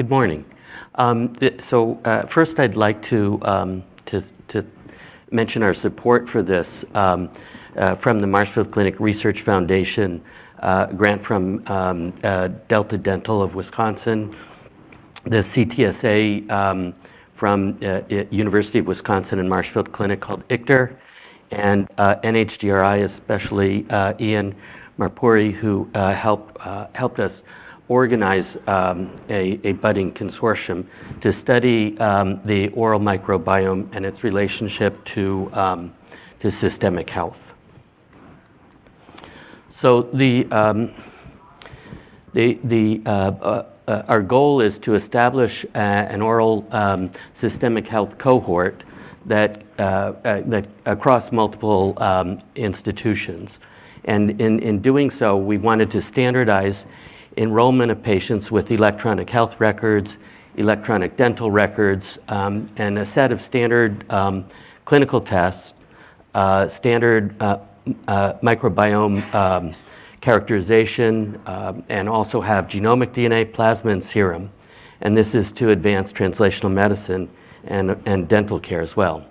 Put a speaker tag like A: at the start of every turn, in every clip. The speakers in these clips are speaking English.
A: Good morning. Um, so uh, first I'd like to, um, to, to, mention our support for this um, uh, from the Marshfield Clinic Research Foundation, uh, grant from um, uh, Delta Dental of Wisconsin, the CTSA um, from uh, University of Wisconsin and Marshfield Clinic called ICTR, and uh, NHGRI, especially Ian Marpuri, who helped, helped us organize um, a, a, budding consortium to study um, the oral microbiome and its relationship to, um, to systemic health. So the, um, the, the, uh, uh, uh, our goal is to establish a, an oral um, systemic health cohort that, uh, uh, that across multiple um, institutions. And in, in doing so, we wanted to standardize enrollment of patients with electronic health records, electronic dental records, um, and a set of standard um, clinical tests, uh, standard uh, uh, microbiome um, characterization, um, and also have genomic DNA, plasma, and serum. And this is to advance translational medicine and, and dental care as well.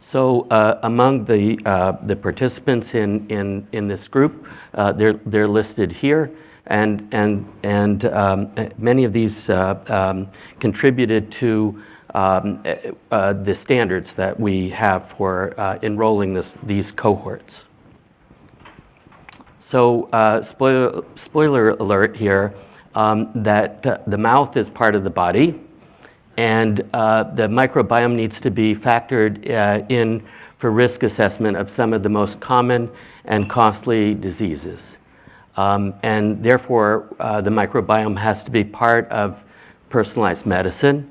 A: So uh, among the, uh, the participants in, in, in this group, uh, they're, they're listed here and, and, and um, many of these uh, um, contributed to um, uh, the standards that we have for uh, enrolling this, these cohorts. So uh, spoiler, spoiler alert here, um, that uh, the mouth is part of the body and uh, the microbiome needs to be factored in for risk assessment of some of the most common and costly diseases. Um, and therefore, uh, the microbiome has to be part of personalized medicine.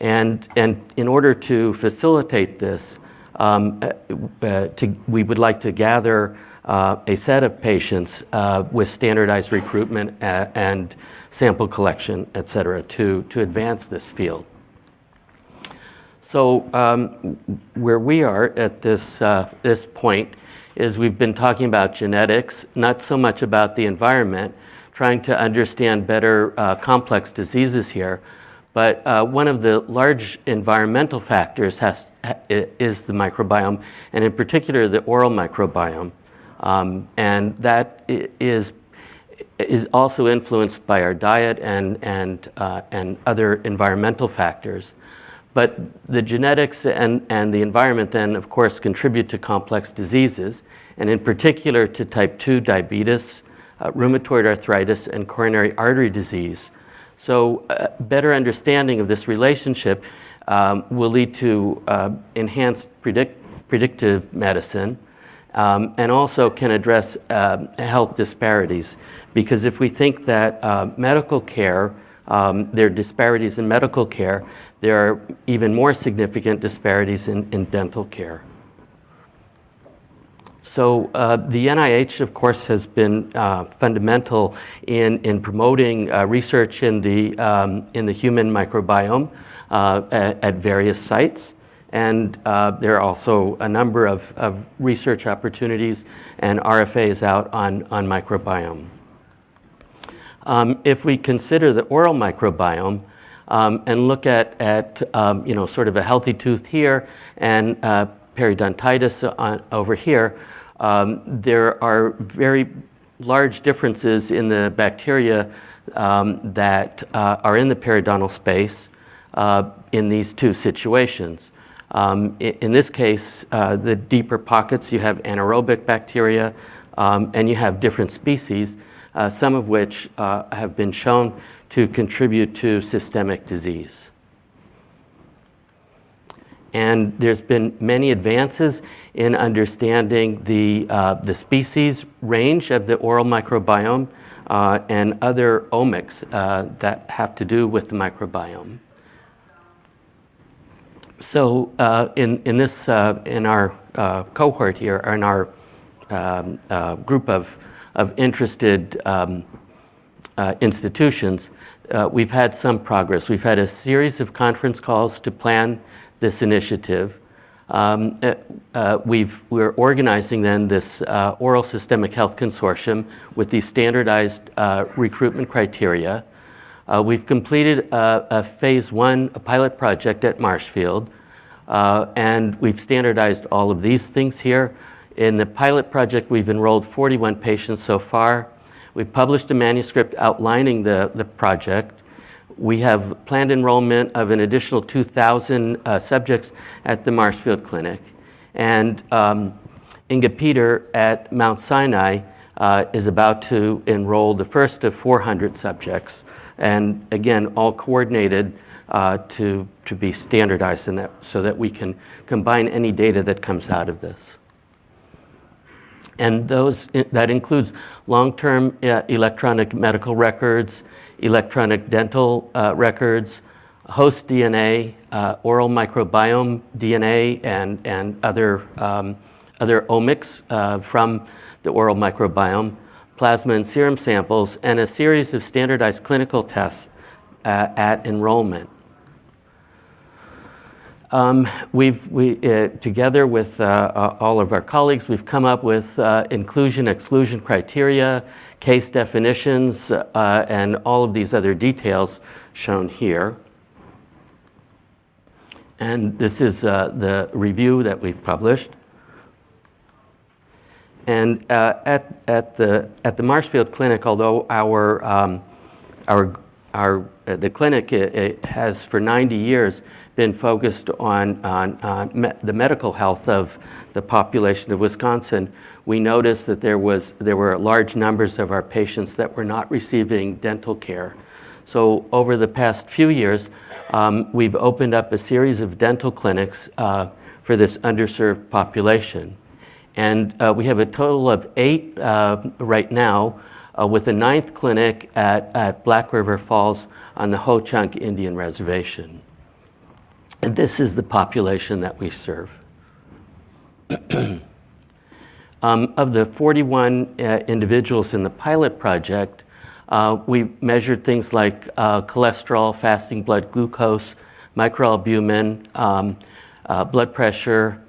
A: And, and in order to facilitate this, um, uh, uh, to, we would like to gather uh, a set of patients uh, with standardized recruitment uh, and sample collection, et cetera, to, to advance this field. So um, where we are at this, this point is we've been talking about genetics, not so much about the environment, trying to understand better uh, complex diseases here. But uh, one of the large environmental factors has, is the microbiome, and in particular the oral microbiome. Um, and that is, is also influenced by our diet and, and, uh, and other environmental factors. But the genetics and, and the environment then, of course, contribute to complex diseases, and in particular to type 2 diabetes, uh, rheumatoid arthritis, and coronary artery disease. So uh, better understanding of this relationship um, will lead to uh, enhanced predict predictive medicine um, and also can address uh, health disparities. Because if we think that uh, medical care, um, there are disparities in medical care, there are even more significant disparities in, in dental care. So uh, the NIH, of course, has been uh, fundamental in, in promoting uh, research in the, um, in the human microbiome uh, at, at, various sites. And uh, there are also a number of, of research opportunities and RFAs out on, on microbiome. Um, if we consider the oral microbiome, um, and look at, at um, you know, sort of a healthy tooth here and uh, periodontitis on, over here, um, there are very large differences in the bacteria um, that uh, are in the periodontal space uh, in these two situations. Um, in, in, this case, uh, the deeper pockets, you have anaerobic bacteria um, and you have different species, uh, some of which uh, have been shown to contribute to systemic disease. And there's been many advances in understanding the, uh, the species range of the oral microbiome uh, and other omics uh, that have to do with the microbiome. So uh, in, in this, in our cohort here, in our um, group of, of interested um, institutions, uh, we've had some progress. We've had a series of conference calls to plan this initiative. Um, uh, uh, we've, we're organizing then this uh, oral systemic health consortium with these standardized uh, recruitment criteria. Uh, we've completed a, a phase one a pilot project at Marshfield, uh, and we've standardized all of these things here. In the pilot project, we've enrolled 41 patients so far. We've published a manuscript outlining the, the project. We have planned enrollment of an additional 2,000 uh, subjects at the Marshfield Clinic. And um, Inga Peter at Mount Sinai uh, is about to enroll the first of 400 subjects. And again, all coordinated uh, to, to be standardized in that, so that we can combine any data that comes out of this. And those, that includes long-term uh, electronic medical records, electronic dental uh, records, host DNA, uh, oral microbiome DNA, and, and other, um, other omics from the oral microbiome, plasma and serum samples, and a series of standardized clinical tests at enrollment. Um, we've, we, uh, together with uh, uh, all of our colleagues, we've come up with uh, inclusion exclusion criteria, case definitions, uh, and all of these other details shown here. And this is uh, the review that we've published. And at, at, the, at the Marshfield Clinic, although our, um, our, our, the clinic has for 90 years been focused on, on, on me the medical health of the population of Wisconsin, we noticed that there, was, there were large numbers of our patients that were not receiving dental care. So over the past few years, um, we've opened up a series of dental clinics uh, for this underserved population. And uh, we have a total of eight uh, right now, uh, with a ninth clinic at, at Black River Falls on the Ho Chunk Indian Reservation. And this is the population that we serve. um, of the 41 uh, individuals in the pilot project, uh, we measured things like uh, cholesterol, fasting blood glucose, microalbumin, um, uh, blood pressure,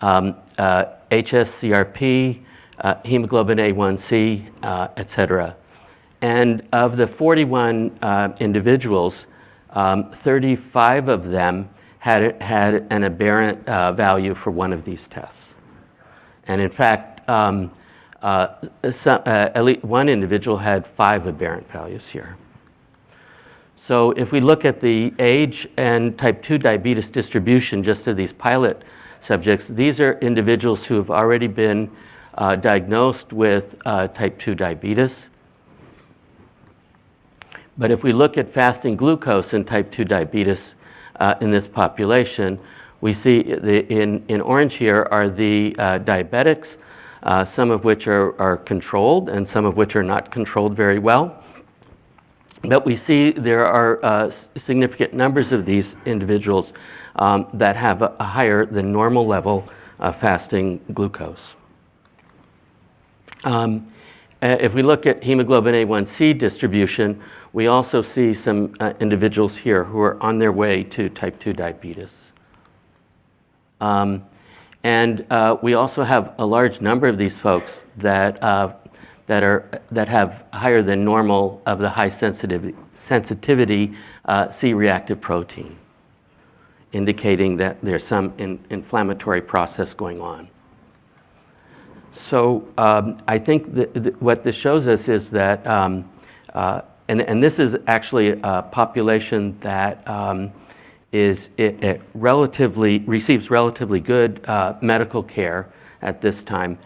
A: um, HSCRP, uh, uh, hemoglobin A1C, et cetera. And of the 41 individuals, um, 35 of them had, had an aberrant uh, value for one of these tests. And in fact, um, uh, some, uh, at least one individual had five aberrant values here. So if we look at the age and type 2 diabetes distribution just of these pilot subjects, these are individuals who have already been uh, diagnosed with uh, type 2 diabetes. But if we look at fasting glucose in type 2 diabetes, uh, in this population. We see the, in, in orange here are the uh, diabetics, uh, some of which are, are controlled and some of which are not controlled very well. But we see there are uh, significant numbers of these individuals um, that have a, a, higher than normal level of fasting glucose. Um, if we look at hemoglobin A1C distribution, we also see some uh, individuals here who are on their way to type 2 diabetes. Um, and uh, we also have a large number of these folks that, uh, that, are, that have higher than normal of the high sensitivity, sensitivity uh, C-reactive protein, indicating that there's some in, inflammatory process going on. So um, I think that what this shows us is that um, uh, and, and this is actually a population that um, is it, it relatively receives relatively good uh, medical care at this time.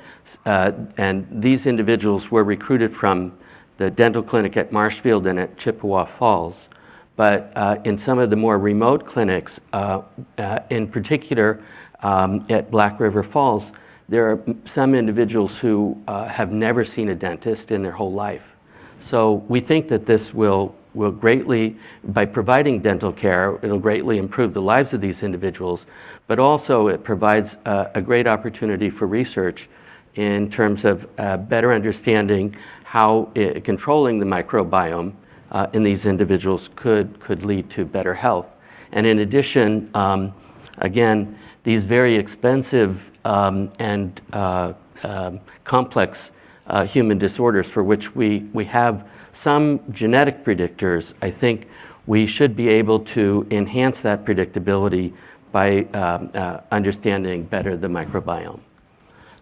A: Uh, and these individuals were recruited from the dental clinic at Marshfield and at Chippewa Falls. But uh, in some of the more remote clinics, uh, uh, in particular um, at Black River Falls, there are some individuals who uh, have never seen a dentist in their whole life. So we think that this will, will greatly, by providing dental care, it'll greatly improve the lives of these individuals, but also it provides a, a great opportunity for research in terms of uh, better understanding how it, uh, controlling the microbiome uh, in these individuals could, could lead to better health. And in addition, um, again, these very expensive um, and uh, um, complex uh, human disorders for which we, we have some genetic predictors, I think we should be able to enhance that predictability by um, uh, understanding better the microbiome.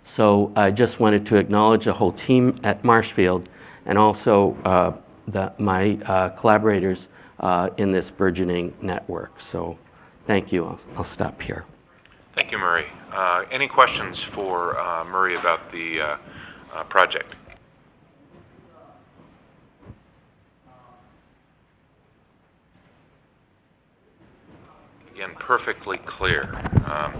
A: So I just wanted to acknowledge the whole team at Marshfield and also uh, the, my uh, collaborators uh, in this burgeoning network. So thank you. I'll, I'll stop here.
B: Thank you, Murray. Uh, Any questions for uh, Murray about the uh, project? Again, perfectly clear. Um,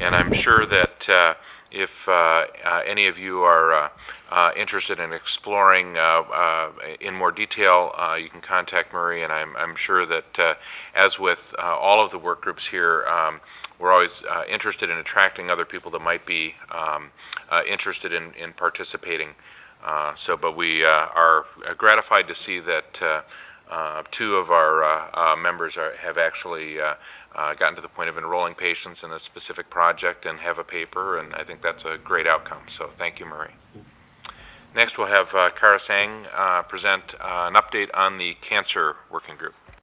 B: And I'm sure that uh, if uh, uh, any of you are uh, uh, interested in exploring uh, in more detail, you can contact Murray, and I'm I'm sure that, as with all of the work groups here, um, we're always interested in attracting other people that might be um, interested in in participating. So, but we are gratified to see that uh, two of our uh, uh, members are, have actually uh, uh, gotten to the point of enrolling patients in a specific project and have a paper, and I think that's a great outcome. So thank you, Murray. Next, we'll have Kara Sang present an update on the cancer working group.